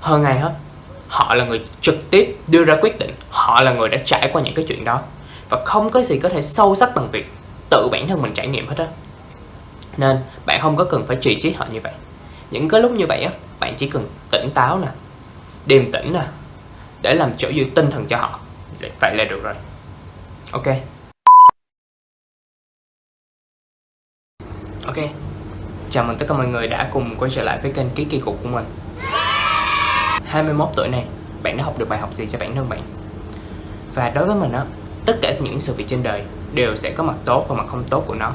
hơn ai hết, họ là người trực tiếp đưa ra quyết định. Họ là người đã trải qua những cái chuyện đó. Và không có gì có thể sâu sắc bằng việc tự bản thân mình trải nghiệm hết á. Nên bạn không có cần phải trì trí họ như vậy. Những cái lúc như vậy á, bạn chỉ cần tỉnh táo nè, điềm tĩnh nè, để làm chỗ dựa tinh thần cho họ. Vậy là được rồi. Ok. Ok. Chào mừng tất cả mọi người đã cùng quay trở lại với kênh ký kỳ cục của mình. 21 tuổi này bạn đã học được bài học gì cho bản thân bạn? Và đối với mình á tất cả những sự việc trên đời đều sẽ có mặt tốt và mặt không tốt của nó.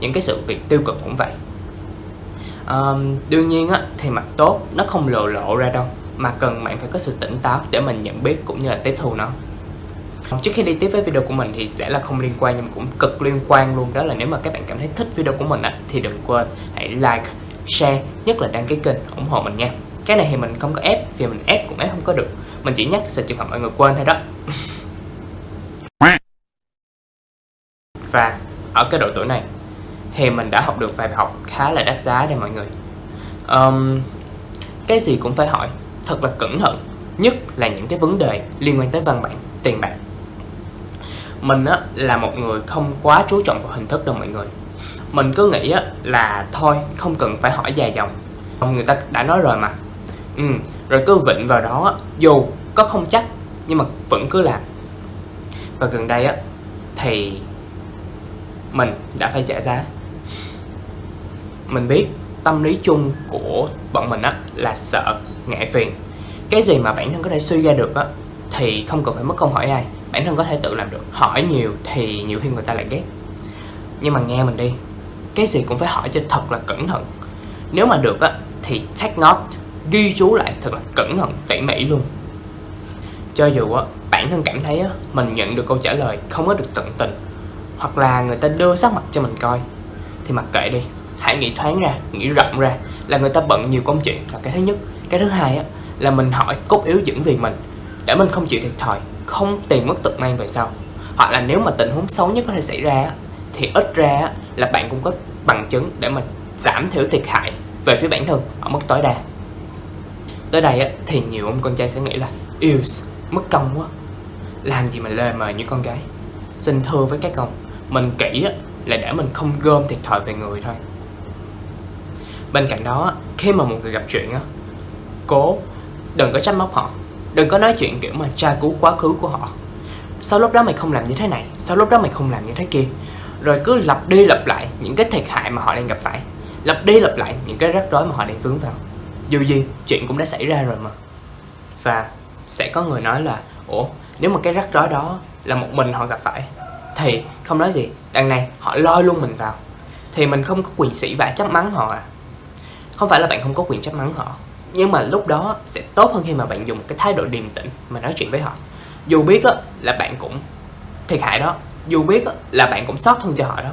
Những cái sự việc tiêu cực cũng vậy. Um, đương nhiên á thì mặt tốt nó không lộ lộ ra đâu mà cần bạn phải có sự tỉnh táo để mình nhận biết cũng như là tiếp thu nó. Trước khi đi tiếp với video của mình thì sẽ là không liên quan nhưng cũng cực liên quan luôn đó là nếu mà các bạn cảm thấy thích video của mình á, thì đừng quên hãy like, share, nhất là đăng ký kênh ủng hộ mình nha. Cái này thì mình không có ép vì mình ép cũng ép không có được. Mình chỉ nhắc sự trường hợp mọi người quên thôi đó. Và ở cái độ tuổi này thì mình đã học được vài bài học khá là đắt giá đây mọi người. Um, cái gì cũng phải hỏi thật là cẩn thận nhất là những cái vấn đề liên quan tới văn bản tiền bạc mình á là một người không quá chú trọng vào hình thức đâu mọi người mình cứ nghĩ á là thôi không cần phải hỏi dài dòng người ta đã nói rồi mà ừ, rồi cứ vịnh vào đó dù có không chắc nhưng mà vẫn cứ làm. Và gần đây á thì mình đã phải trả giá. Mình biết tâm lý chung của bọn mình á là sợ ngại phiền. Cái gì mà bản thân có thể suy ra được á thì không cần phải mất công hỏi ai. Bản thân có thể tự làm được. Hỏi nhiều thì nhiều khi người ta lại ghét. Nhưng mà nghe mình đi cái gì cũng phải hỏi cho thật là cẩn thận. Nếu mà được á thì take note ghi chú lại thật là cẩn thận, tỉ mỉ luôn. Cho dù á, bản thân cảm thấy á, mình nhận được câu trả lời không có được tận tình, hoặc là người ta đưa sắc mặt cho mình coi, thì mặc kệ đi. Hãy nghĩ thoáng ra, nghĩ rộng ra là người ta bận nhiều công chuyện. Là cái thứ nhất, cái thứ hai á, là mình hỏi cốt yếu dẫn vì mình, để mình không chịu thiệt thòi, không tìm mất tật mang về sau. Hoặc là nếu mà tình huống xấu nhất có thể xảy ra thì ít ra là bạn cũng có bằng chứng để mà giảm thiểu thiệt hại về phía bản thân ở mức tối đa tới đây thì nhiều ông con trai sẽ nghĩ là yêu mất công quá. Làm gì mà lề mời như con gái. Xin thưa với các ông, mình kỹ là để mình không gom thiệt thòi về người thôi. Bên cạnh đó khi mà một người gặp chuyện á, cố, đừng có trách móc họ. Đừng có nói chuyện kiểu mà tra cứu quá khứ của họ. Sau lúc đó mày không làm như thế này, sau lúc đó mày không làm như thế kia. Rồi cứ lặp đi lặp lại những cái thiệt hại mà họ đang gặp phải. Lặp đi lặp lại những cái rắc rối mà họ đang vướng vào dù gì chuyện cũng đã xảy ra rồi mà. Và sẽ có người nói là ủa nếu mà cái rắc rối đó là một mình họ gặp phải thì không nói gì đằng này họ lôi luôn mình vào. Thì mình không có quyền sĩ vả chấp mắng họ à. Không phải là bạn không có quyền chấp mắng họ nhưng mà lúc đó sẽ tốt hơn khi mà bạn dùng cái thái độ điềm tĩnh mà nói chuyện với họ. Dù biết á, là bạn cũng thiệt hại đó dù biết á, là bạn cũng sót thương cho họ đó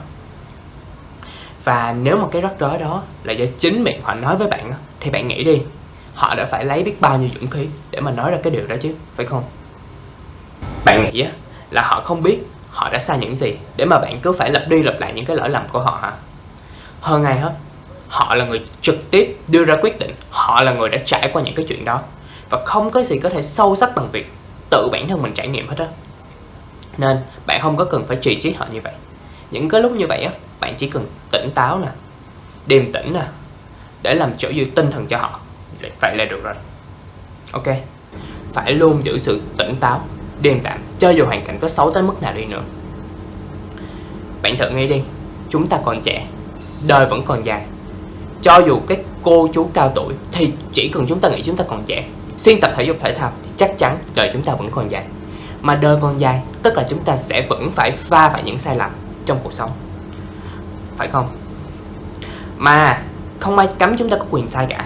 và nếu mà cái rắc rối đó là do chính miệng họ nói với bạn thì bạn nghĩ đi, họ đã phải lấy biết bao nhiêu dũng khí để mà nói ra cái điều đó chứ, phải không? Bạn nghĩ là họ không biết họ đã sai những gì để mà bạn cứ phải lặp đi lặp lại những cái lỗi lầm của họ hả? Hơn ai hết, họ là người trực tiếp đưa ra quyết định, họ là người đã trải qua những cái chuyện đó. Và không có gì có thể sâu sắc bằng việc tự bản thân mình trải nghiệm hết á. Nên, bạn không có cần phải trì chiết họ như vậy. Những cái lúc như vậy á bạn chỉ cần tỉnh táo nè, điềm tĩnh nè, để làm chỗ dựa tinh thần cho họ vậy là được rồi. Ok, phải luôn giữ sự tỉnh táo, điềm đạm, cho dù hoàn cảnh có xấu tới mức nào đi nữa. Bạn thử nghĩ đi, chúng ta còn trẻ, đời vẫn còn dài. Cho dù cái cô chú cao tuổi thì chỉ cần chúng ta nghĩ chúng ta còn trẻ, xuyên tập thể dục thể thao thì chắc chắn đời chúng ta vẫn còn dài. Mà đời còn dài, tức là chúng ta sẽ vẫn phải va phải những sai lầm trong cuộc sống phải không? Mà không ai cấm chúng ta có quyền sai cả.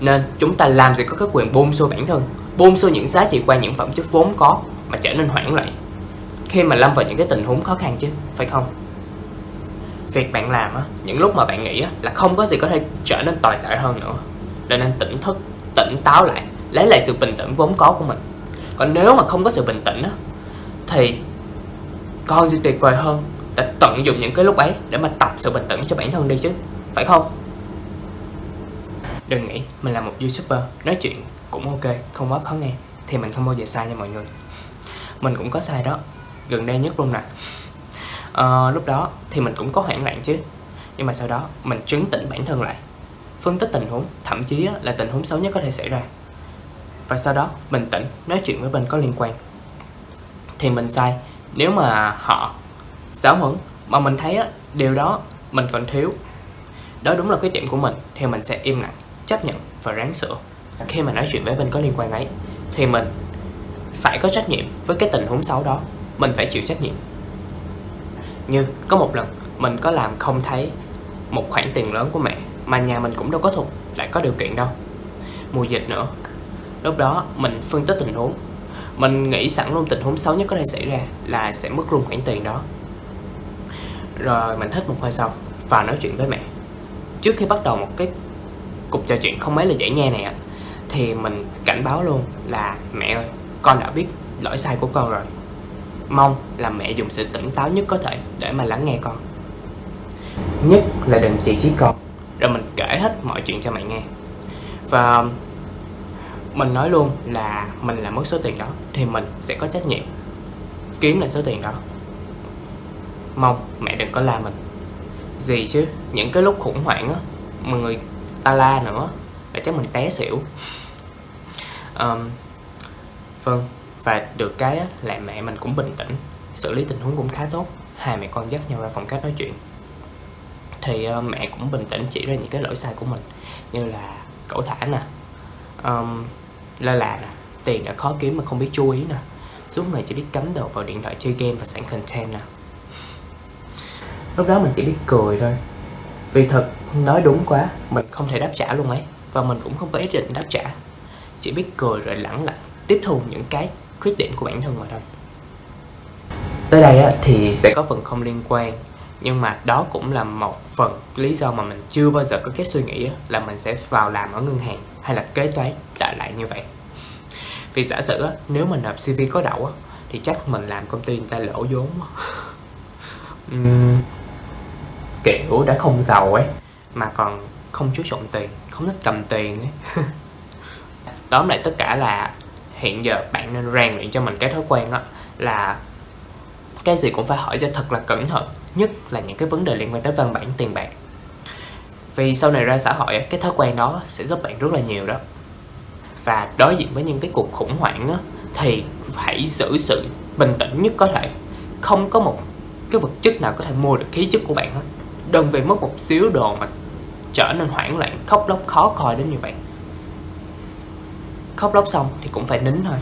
Nên chúng ta làm gì có cái quyền bôn xô bản thân bôn xô những giá trị qua những phẩm chất vốn có mà trở nên hoảng loạn. Khi mà lâm vào những cái tình huống khó khăn chứ phải không? Việc bạn làm á những lúc mà bạn nghĩ á, là không có gì có thể trở nên tồi tệ hơn nữa. Nên nên tỉnh thức tỉnh táo lại lấy lại sự bình tĩnh vốn có của mình. Còn nếu mà không có sự bình tĩnh á thì còn gì tuyệt vời hơn ta tận dụng những cái lúc ấy để mà tập sự bình tĩnh cho bản thân đi chứ phải không? Đừng nghĩ mình là một youtuber nói chuyện cũng ok không quá khó nghe thì mình không bao giờ sai nha mọi người. Mình cũng có sai đó gần đây nhất luôn nè. À, lúc đó thì mình cũng có hoảng loạn chứ nhưng mà sau đó mình trấn tĩnh bản thân lại. Phân tích tình huống thậm chí là tình huống xấu nhất có thể xảy ra. Và sau đó bình tĩnh nói chuyện với bên có liên quan. Thì mình sai nếu mà họ giáo huấn mà mình thấy á, điều đó mình còn thiếu. Đó đúng là khuyết điểm của mình, thì mình sẽ im lặng, chấp nhận và ráng sửa. Khi mà nói chuyện với bên có liên quan ấy, thì mình phải có trách nhiệm với cái tình huống xấu đó. Mình phải chịu trách nhiệm. Như có một lần, mình có làm không thấy một khoản tiền lớn của mẹ, mà nhà mình cũng đâu có thuộc, lại có điều kiện đâu. Mùa dịch nữa. Lúc đó mình phân tích tình huống. Mình nghĩ sẵn luôn tình huống xấu nhất có thể xảy ra là sẽ mất luôn khoản tiền đó rồi mình hít một hơi sau và nói chuyện với mẹ. Trước khi bắt đầu một cái cuộc trò chuyện không mấy là dễ nghe này ạ thì mình cảnh báo luôn là, mẹ ơi, con đã biết lỗi sai của con rồi. Mong là mẹ dùng sự tỉnh táo nhất có thể để mà lắng nghe con. Nhất là đừng chỉ trích con. Rồi mình kể hết mọi chuyện cho mẹ nghe. Và mình nói luôn là mình làm mất số tiền đó thì mình sẽ có trách nhiệm kiếm lại số tiền đó mong mẹ đừng có la mình. Gì chứ những cái lúc khủng hoảng á mà người ta la nữa là chắc mình té xỉu. Um, vâng và được cái á, là mẹ mình cũng bình tĩnh xử lý tình huống cũng khá tốt. Hai mẹ con dắt nhau ra phòng khách nói chuyện. Thì uh, mẹ cũng bình tĩnh chỉ ra những cái lỗi sai của mình như là cẩu thả nè um, lơ là nè tiền đã khó kiếm mà không biết chú ý nè. Suốt ngày chỉ biết cắm đầu vào điện thoại chơi game và soạn content nè lúc đó mình chỉ biết cười thôi. Vì thật nói đúng quá mình không thể đáp trả luôn ấy và mình cũng không có ý định đáp trả. Chỉ biết cười rồi lẳng lặng tiếp thu những cái khuyết điểm của bản thân mà thôi. Tới đây á, thì sẽ có phần không liên quan nhưng mà đó cũng là một phần lý do mà mình chưa bao giờ có cái suy nghĩ là mình sẽ vào làm ở ngân hàng hay là kế toán đại lại như vậy. Vì giả sử nếu mình nộp CV có đậu thì chắc mình làm công ty người ta lỗ vốn uhm, kiểu đã không giàu ấy mà còn không chú trọng tiền không thích cầm tiền ấy. Tóm lại tất cả là hiện giờ bạn nên rèn luyện cho mình cái thói quen đó là cái gì cũng phải hỏi cho thật là cẩn thận nhất là những cái vấn đề liên quan tới văn bản tiền bạc. Vì sau này ra xã hội cái thói quen đó sẽ giúp bạn rất là nhiều đó. Và đối diện với những cái cuộc khủng hoảng á, thì hãy giữ sự bình tĩnh nhất có thể. Không có một cái vật chất nào có thể mua được khí chất của bạn hết đừng vì mất một xíu đồ mà trở nên hoảng loạn khóc lóc khó coi đến như vậy. Khóc lóc xong thì cũng phải nín thôi.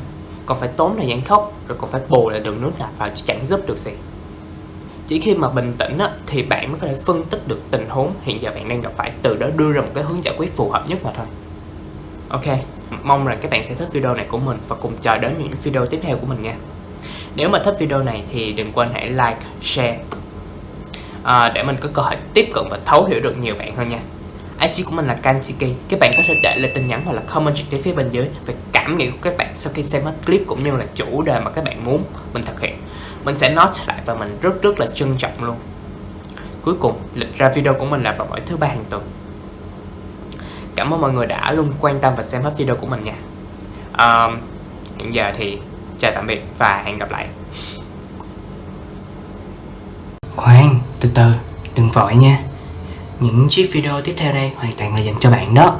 Còn phải tốn thời gian khóc rồi còn phải bù lại đường nước nạp vào chứ chẳng giúp được gì. Chỉ khi mà bình tĩnh á, thì bạn mới có thể phân tích được tình huống hiện giờ bạn đang gặp phải từ đó đưa ra một cái hướng giải quyết phù hợp nhất mà thôi. Ok mong rằng các bạn sẽ thích video này của mình và cùng chờ đến những video tiếp theo của mình nha. Nếu mà thích video này thì đừng quên hãy like share à, để mình có cơ hội tiếp cận và thấu hiểu được nhiều bạn hơn nha. IG của mình là Kansiki Các bạn có thể để lại tin nhắn hoặc là comment trực tiếp phía bên dưới về cảm nghĩ của các bạn sau khi xem hết clip cũng như là chủ đề mà các bạn muốn mình thực hiện. Mình sẽ note lại và mình rất rất là trân trọng luôn. Cuối cùng, lịch ra video của mình là vào mỗi thứ ba hàng tuần. Cảm ơn mọi người đã luôn quan tâm và xem hết video của mình nha. À, Hiện giờ thì chào tạm biệt và hẹn gặp lại. Từ từ, đừng vội nha. Những chiếc video tiếp theo đây hoàn toàn là dành cho bạn đó.